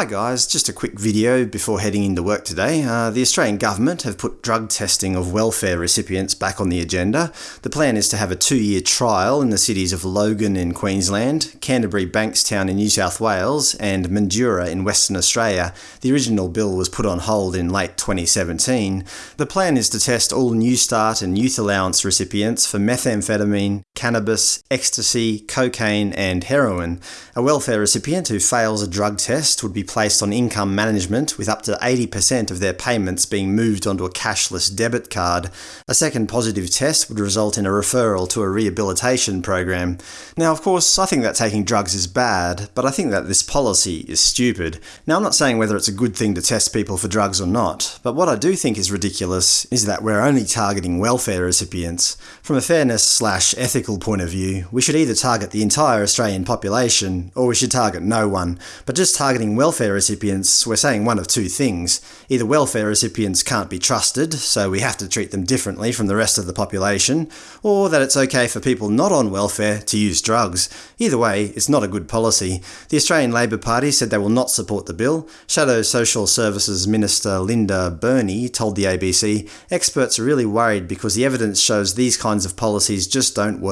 Hi guys, just a quick video before heading into work today. Uh, the Australian Government have put drug testing of welfare recipients back on the agenda. The plan is to have a two-year trial in the cities of Logan in Queensland, Canterbury Bankstown in New South Wales and Mandurah in Western Australia. The original bill was put on hold in late 2017. The plan is to test all New Start and Youth Allowance recipients for methamphetamine, cannabis, ecstasy, cocaine and heroin. A welfare recipient who fails a drug test would be placed on income management with up to 80% of their payments being moved onto a cashless debit card. A second positive test would result in a referral to a rehabilitation program. Now of course I think that taking drugs is bad, but I think that this policy is stupid. Now I'm not saying whether it's a good thing to test people for drugs or not, but what I do think is ridiculous is that we're only targeting welfare recipients. From a fairness slash ethical point of view, we should either target the entire Australian population, or we should target no one, but just targeting welfare recipients, we're saying one of two things. Either welfare recipients can't be trusted, so we have to treat them differently from the rest of the population, or that it's okay for people not on welfare to use drugs. Either way, it's not a good policy. The Australian Labor Party said they will not support the bill. Shadow Social Services Minister Linda Burney told the ABC, experts are really worried because the evidence shows these kinds of policies just don't work,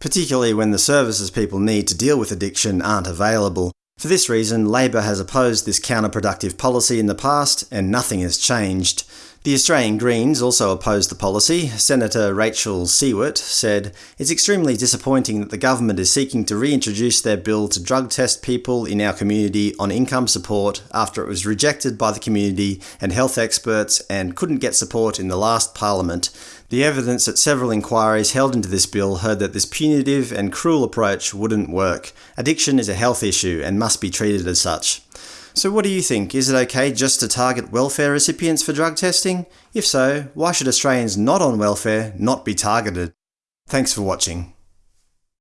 particularly when the services people need to deal with addiction aren't available. For this reason, Labor has opposed this counterproductive policy in the past, and nothing has changed. The Australian Greens also opposed the policy. Senator Rachel Siewert said, It's extremely disappointing that the government is seeking to reintroduce their bill to drug test people in our community on income support after it was rejected by the community and health experts and couldn't get support in the last parliament. The evidence at several inquiries held into this bill heard that this punitive and cruel approach wouldn't work. Addiction is a health issue and must be treated as such. So what do you think? Is it okay just to target welfare recipients for drug testing? If so, why should Australians not on welfare not be targeted? Thanks for watching.